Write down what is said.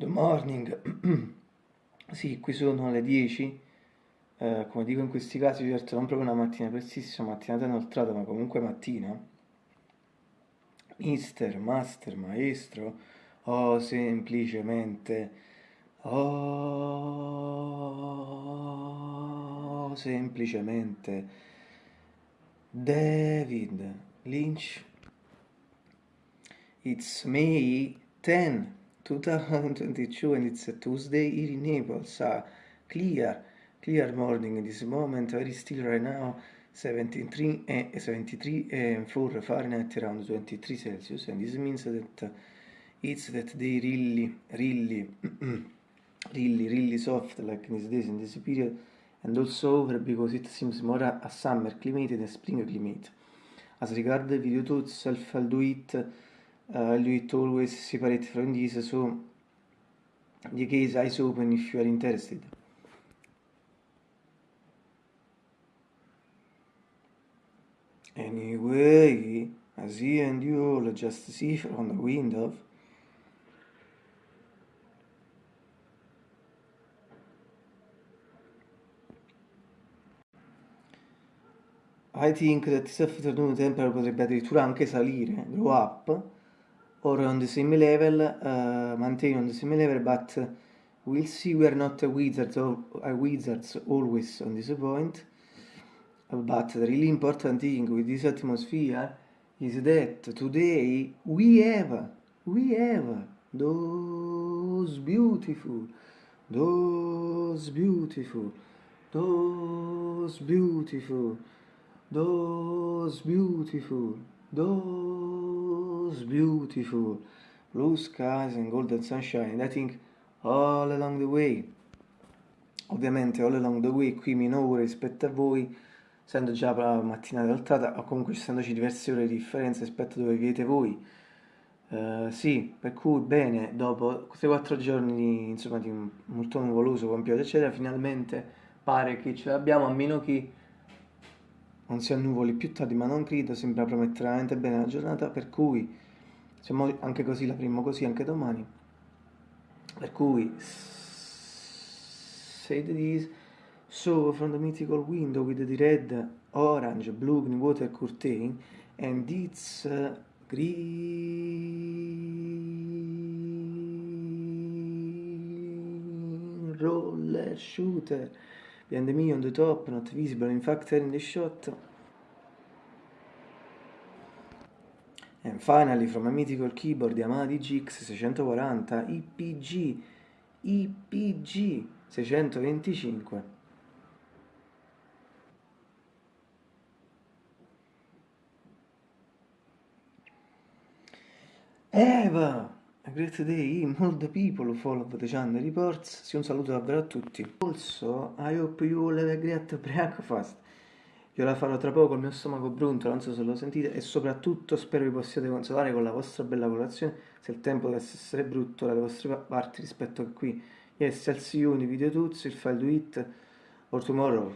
Good morning, sì, qui sono le 10, eh, come dico in questi casi, certo non proprio una mattina prestissima, mattinata inoltrata, ma comunque mattina. Mister, master, maestro, o semplicemente, oh, semplicemente, David Lynch. It's May 10. 2022 and it's a Tuesday here in Naples. Uh, clear, clear morning this moment, very still right now. 73 and 73 and 4 Fahrenheit around 23 Celsius and this means that uh, it's that they really really really really soft like in these days in this period and also over because it seems more a, a summer climate than a spring climate as regard the video to itself I'll do it uh, lui always separate from this so the case eyes open if you are interested. Anyway as he and you all just see from the window I think that afternoon temperature potrebbe addirittura anche salire, grow up, or on the same level, uh, maintain on the same level, but we'll see we are not wizards, or a wizards always on this point. But the really important thing with this atmosphere is that today we have, we have those beautiful, those beautiful, those beautiful, those beautiful, those beautiful blue skies and golden sunshine, I think all along the way. Ovviamente all along the way qui meno ore rispetto a voi, essendo già la mattinata altrata, o comunque essendoci diverse ore di differenza rispetto a dove vivete voi. Uh, sì, per cui bene, dopo 3-4 giorni di, insomma, di molto nuvoloso con pioggia eccetera, finalmente pare che ce l'abbiamo, a meno che non si annuvoli più tardi, ma non credo, sembra promettere veramente bene la giornata, per cui siamo anche così, la primo così anche domani. Per cui say this so from the mythical window with the red, orange, blue, water curtain and it's uh, green roller shooter behind me on the top, not visible in fact in the shot. And finally from a mythical keyboard Yamaha DGX 640 IPG IPG 625 Eva A great day, all the people follow the channel reports. Sì, un saluto davvero a tutti. Also, I hope you all have a great breakfast. Io la farò tra poco, il mio stomaco brontolo, non so se lo sentite, e soprattutto spero vi possiate consolare con la vostra bella colazione, se il tempo dovesse essere brutto dalle vostre parti rispetto a qui. Yes, I'll see you in the video tutti, il file do it, or tomorrow.